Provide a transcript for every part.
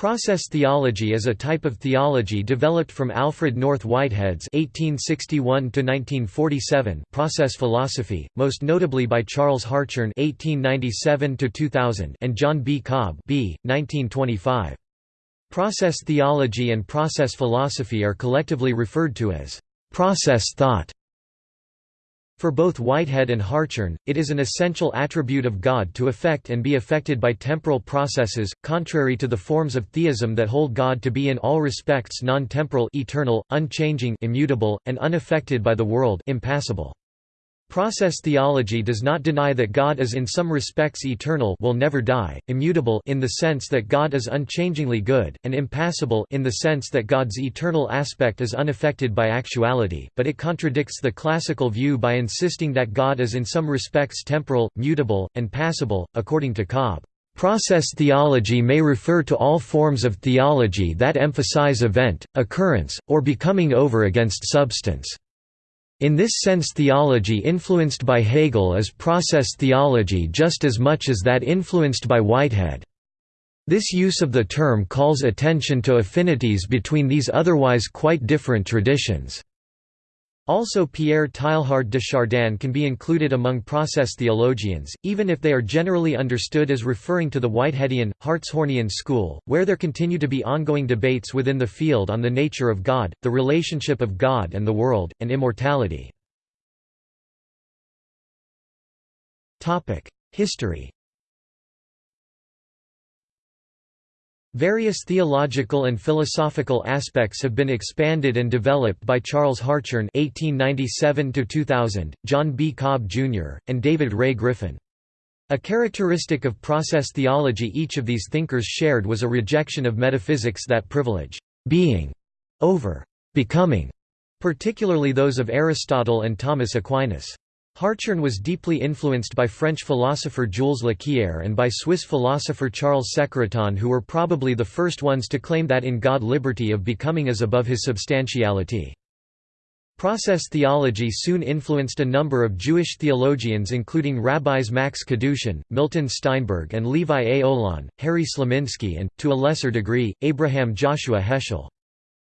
Process theology is a type of theology developed from Alfred North Whitehead's (1861–1947) process philosophy, most notably by Charles Hartshorne (1897–2000) and John B. Cobb (b. 1925). Process theology and process philosophy are collectively referred to as process thought. For both Whitehead and Hartshorne, it is an essential attribute of God to affect and be affected by temporal processes, contrary to the forms of theism that hold God to be in all respects non-temporal eternal, unchanging immutable, and unaffected by the world impassible. Process theology does not deny that God is in some respects eternal will never die, immutable in the sense that God is unchangingly good, and impassible in the sense that God's eternal aspect is unaffected by actuality, but it contradicts the classical view by insisting that God is in some respects temporal, mutable, and passible, according to Cobb. Process theology may refer to all forms of theology that emphasize event, occurrence, or becoming over against substance. In this sense theology influenced by Hegel is process theology just as much as that influenced by Whitehead. This use of the term calls attention to affinities between these otherwise quite different traditions. Also Pierre Teilhard de Chardin can be included among process theologians, even if they are generally understood as referring to the Whiteheadian, Hartshornian school, where there continue to be ongoing debates within the field on the nature of God, the relationship of God and the world, and immortality. History Various theological and philosophical aspects have been expanded and developed by Charles Hartshorne (1897–2000), John B. Cobb Jr., and David Ray Griffin. A characteristic of process theology each of these thinkers shared was a rejection of metaphysics that privilege being over becoming, particularly those of Aristotle and Thomas Aquinas. Hartshorne was deeply influenced by French philosopher Jules Lequier and by Swiss philosopher Charles Secretan who were probably the first ones to claim that in God liberty of becoming is above his substantiality. Process theology soon influenced a number of Jewish theologians including rabbis Max Kadushin, Milton Steinberg and Levi A. Olan, Harry Slonimsky and, to a lesser degree, Abraham Joshua Heschel.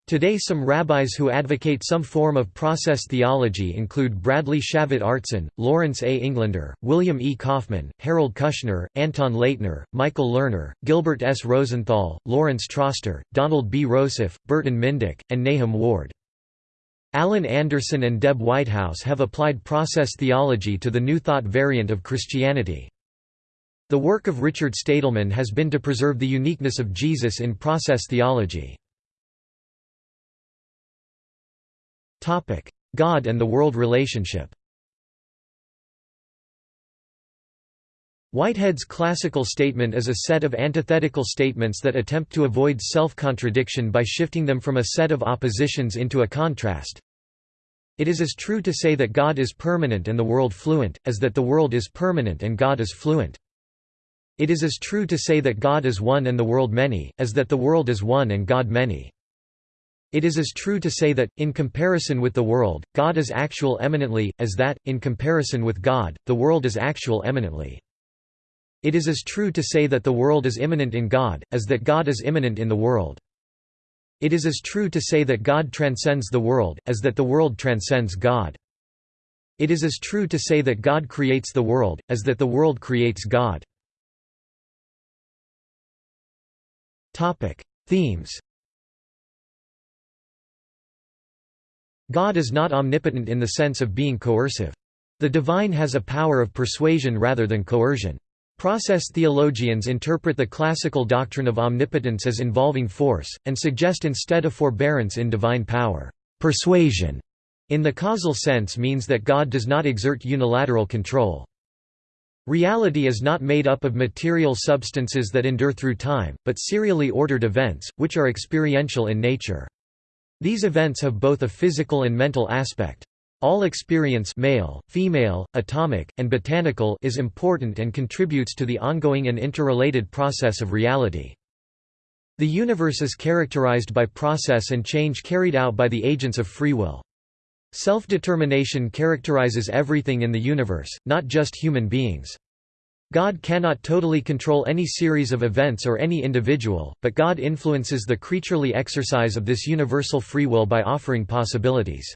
Today some rabbis who advocate some form of process theology include Bradley Shavit Artson, Lawrence A. Englander, William E. Kaufman, Harold Kushner, Anton Laytner, Michael Lerner, Gilbert S. Rosenthal, Lawrence Troster, Donald B. Rossoff, Burton Mindick, and Nahum Ward. Alan Anderson and Deb Whitehouse have applied process theology to the New Thought variant of Christianity. The work of Richard Stadelman has been to preserve the uniqueness of Jesus in process theology. God and the world relationship Whitehead's classical statement is a set of antithetical statements that attempt to avoid self-contradiction by shifting them from a set of oppositions into a contrast. It is as true to say that God is permanent and the world fluent, as that the world is permanent and God is fluent. It is as true to say that God is one and the world many, as that the world is one and God many. It is as true to say that, in comparison with the world, God is actual eminently, as that, in comparison with God, the world is actual eminently. It is as true to say that the world is immanent in God, as that God is immanent in the world. It is as true to say that God transcends the world, as that the world transcends God. It is as true to say that God creates the world, as that the world creates God. Themes God is not omnipotent in the sense of being coercive. The divine has a power of persuasion rather than coercion. Process theologians interpret the classical doctrine of omnipotence as involving force, and suggest instead a forbearance in divine power. Persuasion, in the causal sense means that God does not exert unilateral control. Reality is not made up of material substances that endure through time, but serially ordered events, which are experiential in nature. These events have both a physical and mental aspect. All experience male, female, atomic, and botanical is important and contributes to the ongoing and interrelated process of reality. The universe is characterized by process and change carried out by the agents of free will. Self-determination characterizes everything in the universe, not just human beings. God cannot totally control any series of events or any individual, but God influences the creaturely exercise of this universal free will by offering possibilities.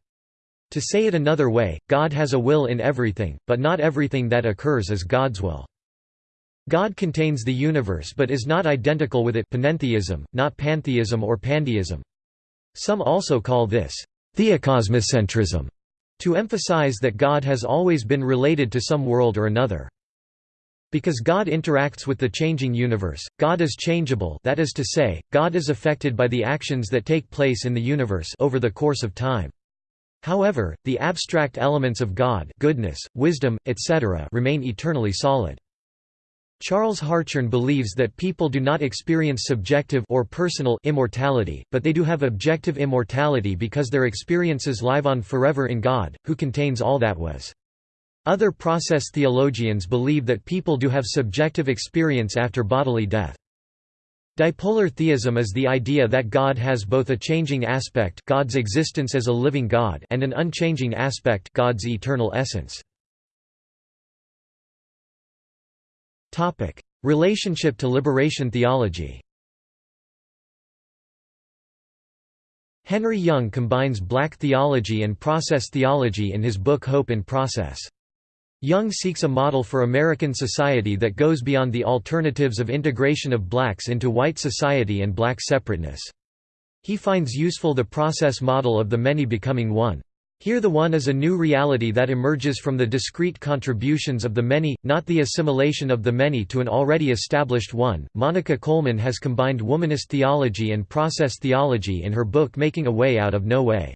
To say it another way, God has a will in everything, but not everything that occurs is God's will. God contains the universe but is not identical with it panentheism, not pantheism or pandeism. Some also call this theocosmocentrism, to emphasize that God has always been related to some world or another. Because God interacts with the changing universe, God is changeable that is to say, God is affected by the actions that take place in the universe over the course of time. However, the abstract elements of God goodness, wisdom, etc. remain eternally solid. Charles Hartshorne believes that people do not experience subjective or personal immortality, but they do have objective immortality because their experiences live on forever in God, who contains all that was. Other process theologians believe that people do have subjective experience after bodily death. Dipolar theism is the idea that God has both a changing aspect God's existence as a living God and an unchanging aspect God's eternal essence. Topic: Relationship to liberation theology. Henry Young combines black theology and process theology in his book Hope in Process. Young seeks a model for American society that goes beyond the alternatives of integration of blacks into white society and black separateness. He finds useful the process model of the many becoming one. Here the one is a new reality that emerges from the discrete contributions of the many, not the assimilation of the many to an already established one. Monica Coleman has combined womanist theology and process theology in her book Making a Way Out of No Way.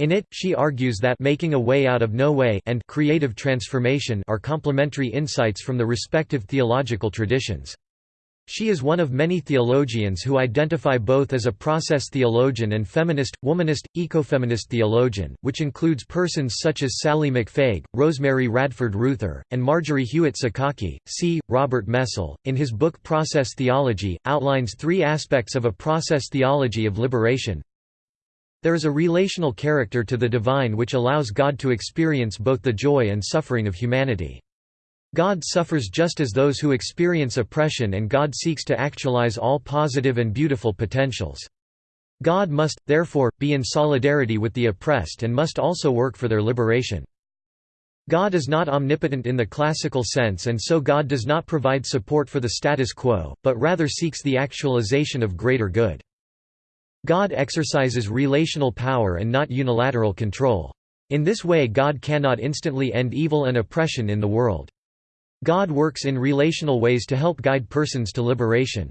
In it, she argues that making a way out of no way and creative transformation are complementary insights from the respective theological traditions. She is one of many theologians who identify both as a process theologian and feminist, womanist, ecofeminist theologian, which includes persons such as Sallie McFague, Rosemary Radford Ruether, and Marjorie Hewitt Suchocki. C. Robert Mesle, in his book Process Theology, outlines three aspects of a process theology of liberation. There is a relational character to the divine which allows God to experience both the joy and suffering of humanity. God suffers just as those who experience oppression and God seeks to actualize all positive and beautiful potentials. God must, therefore, be in solidarity with the oppressed and must also work for their liberation. God is not omnipotent in the classical sense and so God does not provide support for the status quo, but rather seeks the actualization of greater good. God exercises relational power and not unilateral control. In this way God cannot instantly end evil and oppression in the world. God works in relational ways to help guide persons to liberation.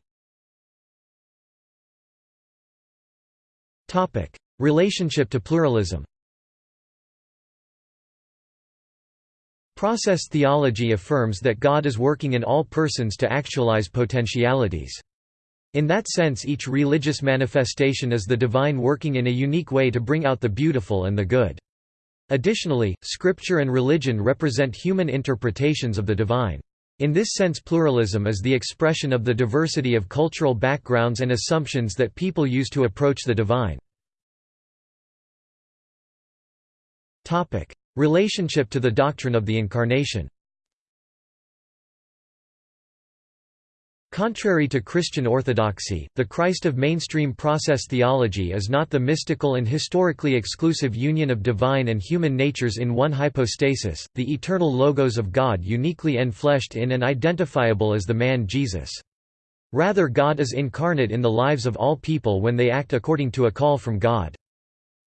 Relationship to pluralism Process theology affirms that God is working in all persons to actualize potentialities. In that sense each religious manifestation is the divine working in a unique way to bring out the beautiful and the good. Additionally, scripture and religion represent human interpretations of the divine. In this sense pluralism is the expression of the diversity of cultural backgrounds and assumptions that people use to approach the divine. Relationship to the doctrine of the Incarnation Contrary to Christian orthodoxy, the Christ of mainstream process theology is not the mystical and historically exclusive union of divine and human natures in one hypostasis, the eternal logos of God uniquely enfleshed in and identifiable as the man Jesus. Rather God is incarnate in the lives of all people when they act according to a call from God.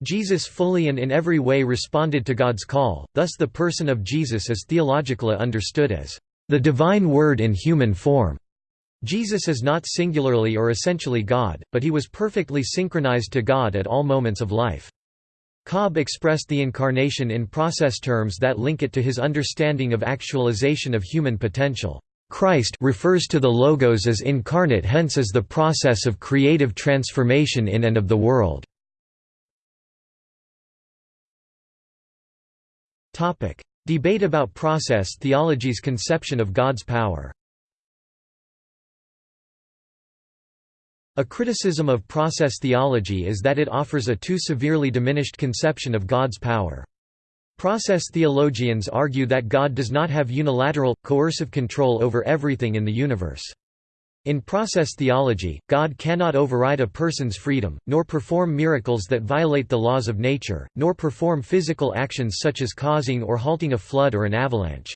Jesus fully and in every way responded to God's call, thus the person of Jesus is theologically understood as the divine word in human form. Jesus is not singularly or essentially God, but he was perfectly synchronized to God at all moments of life. Cobb expressed the Incarnation in process terms that link it to his understanding of actualization of human potential. Christ refers to the Logos as incarnate hence as the process of creative transformation in and of the world. Debate about process theology's conception of God's power A criticism of process theology is that it offers a too severely diminished conception of God's power. Process theologians argue that God does not have unilateral, coercive control over everything in the universe. In process theology, God cannot override a person's freedom, nor perform miracles that violate the laws of nature, nor perform physical actions such as causing or halting a flood or an avalanche.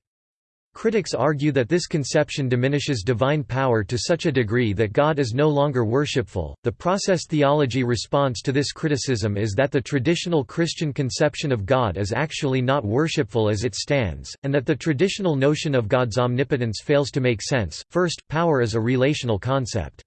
Critics argue that this conception diminishes divine power to such a degree that God is no longer worshipful. The process theology response to this criticism is that the traditional Christian conception of God is actually not worshipful as it stands, and that the traditional notion of God's omnipotence fails to make sense. First, power is a relational concept.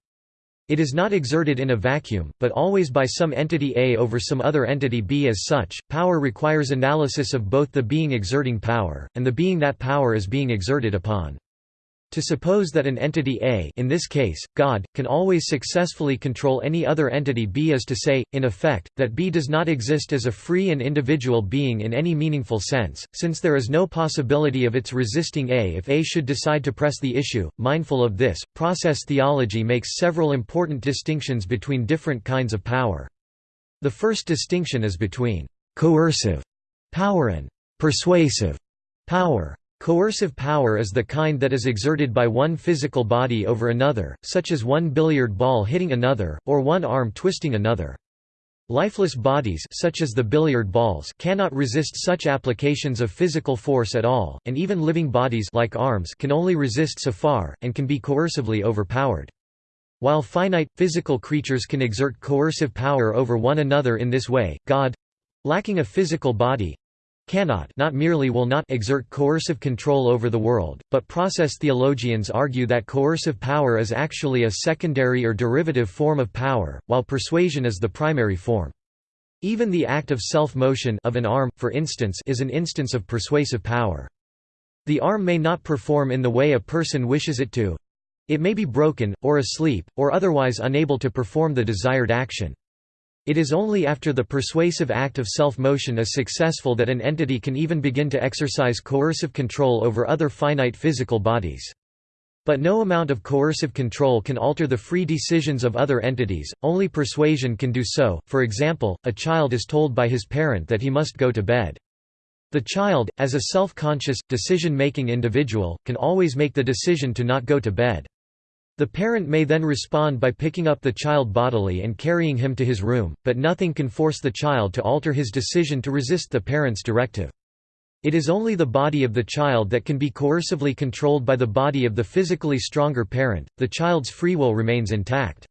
It is not exerted in a vacuum, but always by some entity A over some other entity B. As such, power requires analysis of both the being exerting power, and the being that power is being exerted upon. To suppose that an entity A in this case, God, can always successfully control any other entity B is to say, in effect, that B does not exist as a free and individual being in any meaningful sense, since there is no possibility of its resisting A if A should decide to press the issue. Mindful of this, process theology makes several important distinctions between different kinds of power. The first distinction is between coercive power and persuasive power. Coercive power is the kind that is exerted by one physical body over another, such as one billiard ball hitting another, or one arm twisting another. Lifeless bodies such as the billiard balls cannot resist such applications of physical force at all, and even living bodies like arms can only resist so far, and can be coercively overpowered. While finite, physical creatures can exert coercive power over one another in this way, God—lacking a physical body, cannot not merely will not exert coercive control over the world, but process theologians argue that coercive power is actually a secondary or derivative form of power, while persuasion is the primary form. Even the act of self-motion of an arm, for instance is an instance of persuasive power. The arm may not perform in the way a person wishes it to. It may be broken, or asleep, or otherwise unable to perform the desired action. It is only after the persuasive act of self-motion is successful that an entity can even begin to exercise coercive control over other finite physical bodies. But no amount of coercive control can alter the free decisions of other entities, only persuasion can do so. For example, a child is told by his parent that he must go to bed. The child, as a self-conscious, decision-making individual, can always make the decision to not go to bed. The parent may then respond by picking up the child bodily and carrying him to his room, but nothing can force the child to alter his decision to resist the parent's directive. It is only the body of the child that can be coercively controlled by the body of the physically stronger parent, the child's free will remains intact.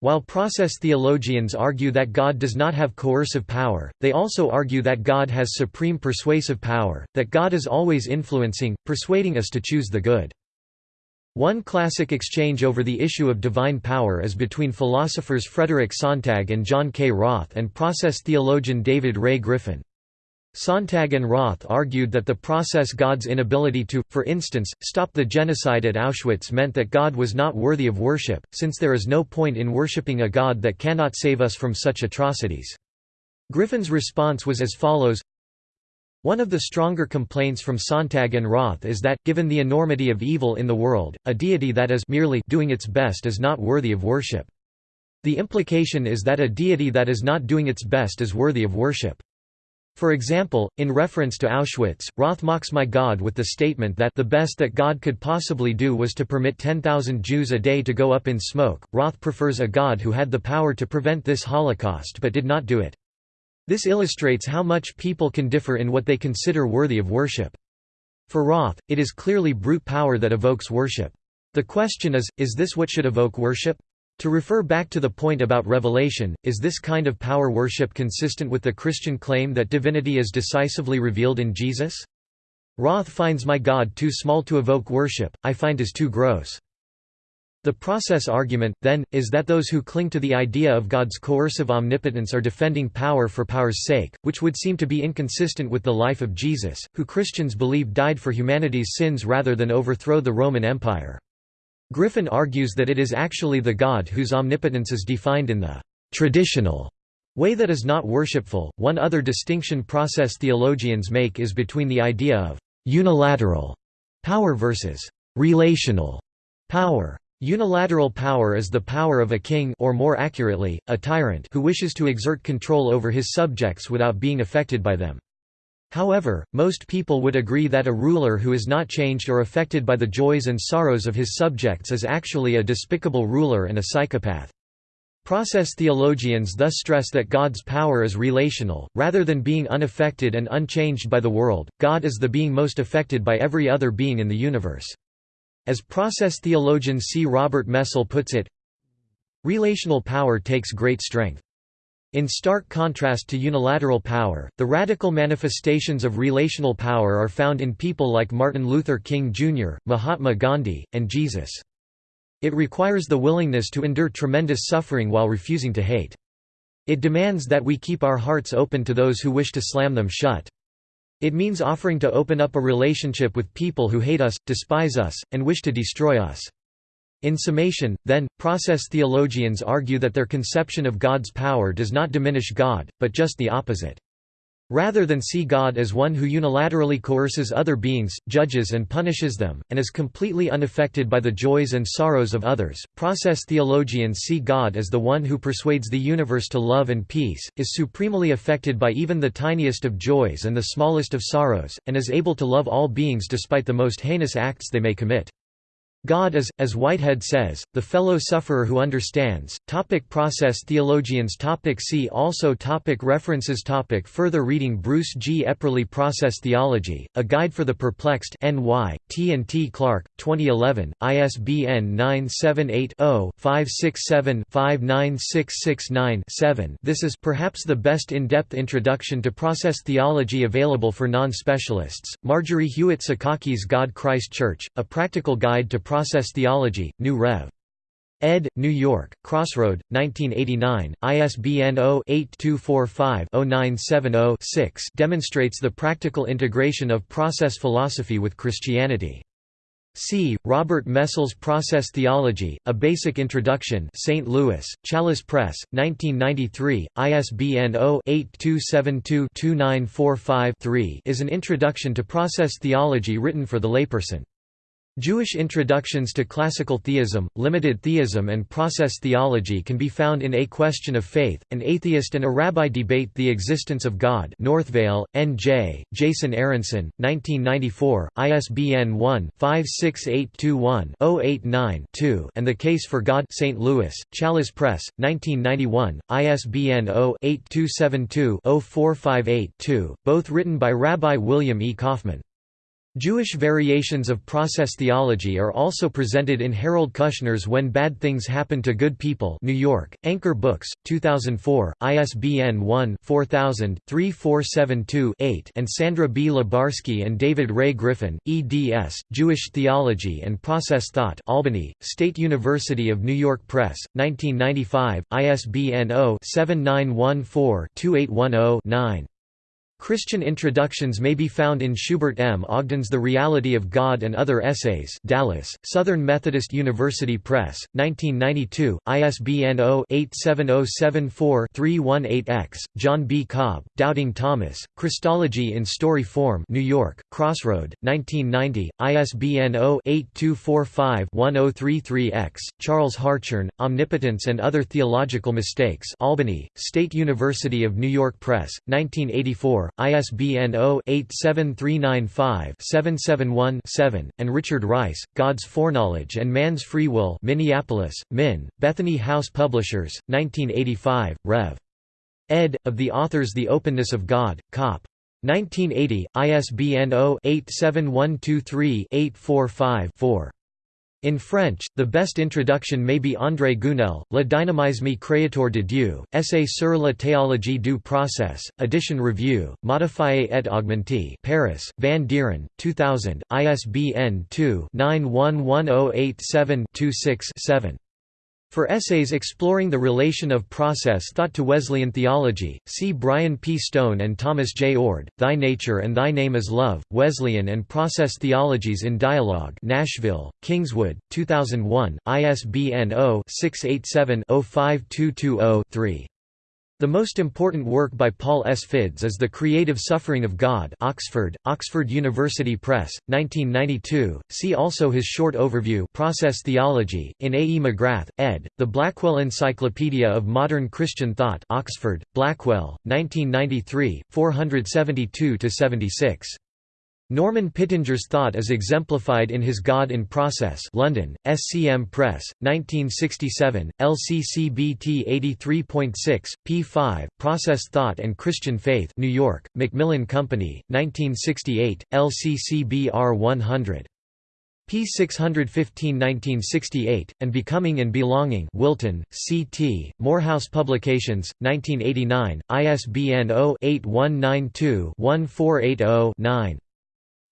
While process theologians argue that God does not have coercive power, they also argue that God has supreme persuasive power, that God is always influencing, persuading us to choose the good. One classic exchange over the issue of divine power is between philosophers Frederick Sontag and John K. Roth and process theologian David Ray Griffin. Sontag and Roth argued that the process God's inability to, for instance, stop the genocide at Auschwitz meant that God was not worthy of worship, since there is no point in worshipping a God that cannot save us from such atrocities. Griffin's response was as follows one of the stronger complaints from Sontag and Roth is that, given the enormity of evil in the world, a deity that is merely doing its best is not worthy of worship. The implication is that a deity that is not doing its best is worthy of worship. For example, in reference to Auschwitz, Roth mocks my God with the statement that the best that God could possibly do was to permit 10,000 Jews a day to go up in smoke. Roth prefers a God who had the power to prevent this Holocaust but did not do it. This illustrates how much people can differ in what they consider worthy of worship. For Roth, it is clearly brute power that evokes worship. The question is, is this what should evoke worship? To refer back to the point about revelation, is this kind of power worship consistent with the Christian claim that divinity is decisively revealed in Jesus? Roth finds my God too small to evoke worship, I find is too gross. The process argument, then, is that those who cling to the idea of God's coercive omnipotence are defending power for power's sake, which would seem to be inconsistent with the life of Jesus, who Christians believe died for humanity's sins rather than overthrow the Roman Empire. Griffin argues that it is actually the God whose omnipotence is defined in the traditional way that is not worshipful. One other distinction process theologians make is between the idea of unilateral power versus relational power. Unilateral power is the power of a king or more accurately, a tyrant who wishes to exert control over his subjects without being affected by them. However, most people would agree that a ruler who is not changed or affected by the joys and sorrows of his subjects is actually a despicable ruler and a psychopath. Process theologians thus stress that God's power is relational, rather than being unaffected and unchanged by the world, God is the being most affected by every other being in the universe. As process theologian C. Robert Mesle puts it, Relational power takes great strength. In stark contrast to unilateral power, the radical manifestations of relational power are found in people like Martin Luther King Jr., Mahatma Gandhi, and Jesus. It requires the willingness to endure tremendous suffering while refusing to hate. It demands that we keep our hearts open to those who wish to slam them shut. It means offering to open up a relationship with people who hate us, despise us, and wish to destroy us. In summation, then, process theologians argue that their conception of God's power does not diminish God, but just the opposite. Rather than see God as one who unilaterally coerces other beings, judges and punishes them, and is completely unaffected by the joys and sorrows of others, process theologians see God as the one who persuades the universe to love and peace, is supremely affected by even the tiniest of joys and the smallest of sorrows, and is able to love all beings despite the most heinous acts they may commit. God is, as Whitehead says, the fellow sufferer who understands. Topic process theologians topic See also topic References topic Further reading Bruce G. Epperly Process Theology, A Guide for the Perplexed N.Y., T. and T. Clark, 2011, ISBN 978-0-567-59669-7 This is perhaps the best in-depth introduction to process theology available for non-specialists. Marjorie Hewitt Suchocki's God Christ Church, A Practical Guide to Process Theology, New Rev. ed. New York, Crossroad, 1989, ISBN 0-8245-0970-6 demonstrates the practical integration of process philosophy with Christianity. C. Robert Mesle's Process Theology, A Basic Introduction St. Louis, Chalice Press, 1993, ISBN 0-8272-2945-3 is an introduction to process theology written for the layperson. Jewish introductions to classical theism, limited theism and process theology can be found in A Question of Faith, An Atheist and a Rabbi Debate the Existence of God Northvale, N.J., Jason Aronson, 1994, ISBN 1-56821-089-2 and The Case for God St. Louis, Chalice Press, 1991, ISBN 0-8272-0458-2, both written by Rabbi William E. Kaufman. Jewish variations of process theology are also presented in Harold Kushner's When Bad Things Happen to Good People New York, Anchor Books, 2004, ISBN 1-4000-3472-8 and Sandra B. Lubarsky and David Ray Griffin, eds, Jewish Theology and Process Thought Albany, State University of New York Press, 1995, ISBN 0-7914-2810-9. Christian introductions may be found in Schubert M. Ogden's The Reality of God and Other Essays Dallas, Southern Methodist University Press, 1992, ISBN 0-87074-318-X, John B. Cobb, Doubting Thomas, Christology in Story Form New York, Crossroad, 1990, ISBN 0-8245-1033-X, Charles Hartshorne, Omnipotence and Other Theological Mistakes Albany, State University of New York Press, 1984, ISBN 0-87395-771-7, and Richard Rice, God's Foreknowledge and Man's Free Will Minneapolis, Min, Bethany House Publishers, 1985, Rev. ed. of the authors The Openness of God, Cop. 1980, ISBN 0-87123-845-4. In French, the best introduction may be André Gounelle, Le dynamisme créateur de Dieu, Essai sur la théologie du process, Edition Review, Modifié et Augmenté Paris, Van Dieren, 2000, ISBN 2-911087-26-7. For essays exploring the relation of process thought to Wesleyan theology, see Brian P. Stone and Thomas J. Oord, Thy Nature and Thy Name is Love, Wesleyan and Process Theologies in Dialogue Nashville, Kingswood, 2001, ISBN 0-687-05220-3. The most important work by Paul S. Fiddes is The Creative Suffering of God Oxford, Oxford University Press, 1992. See also his short overview Process Theology, in A. E. McGrath, ed., The Blackwell Encyclopedia of Modern Christian Thought Oxford, Blackwell, 1993, 472–76. Norman Pittenger's thought is exemplified in his God in Process London, SCM Press, 1967, LCCBT 83.6, p5, Process Thought and Christian Faith New York, Macmillan Company, 1968, LCCBR 100. p 615 1968, and Becoming and Belonging Wilton, C.T., Morehouse Publications, 1989, ISBN 0-8192-1480-9.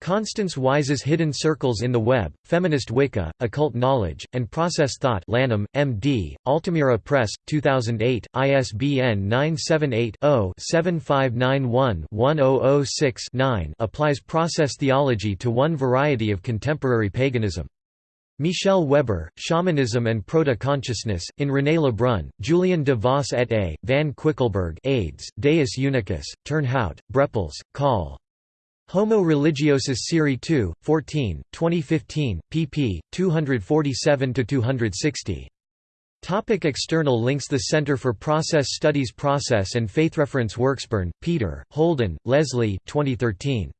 Constance Wise's Hidden Circles in the Web, Feminist Wicca, Occult Knowledge, and Process Thought Lanham, M.D., Altamira Press, 2008, ISBN 978-0-7591-1006-9 applies process theology to one variety of contemporary paganism. Michel Weber, Shamanism and Proto-Consciousness, in René Lebrun, Julien de Vos et A., Van Quickelberg aids, Deus Unicus, Turnhout, Brepols, Call. Homo Religiosus Serie 2, 14, 2015, pp. 247–260. Topic external links The Center for Process Studies Process and Faithreference Worksburn, Peter, Holden, Leslie 2013.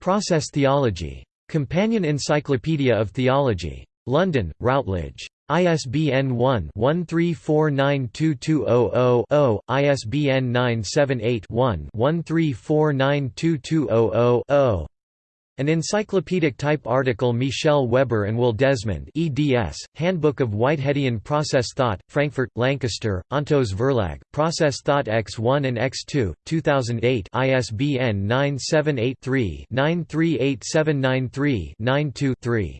Process Theology. Companion Encyclopedia of Theology. London, Routledge. ISBN 1-13492200-0, ISBN 978-1-13492200-0. An encyclopedic type article Michel Weber and Will Desmond eds, Handbook of Whiteheadian Process Thought, Frankfurt, Lancaster, Ontos Verlag, Process Thought X1 and X2, 2008 ISBN 978 3 938793 92 3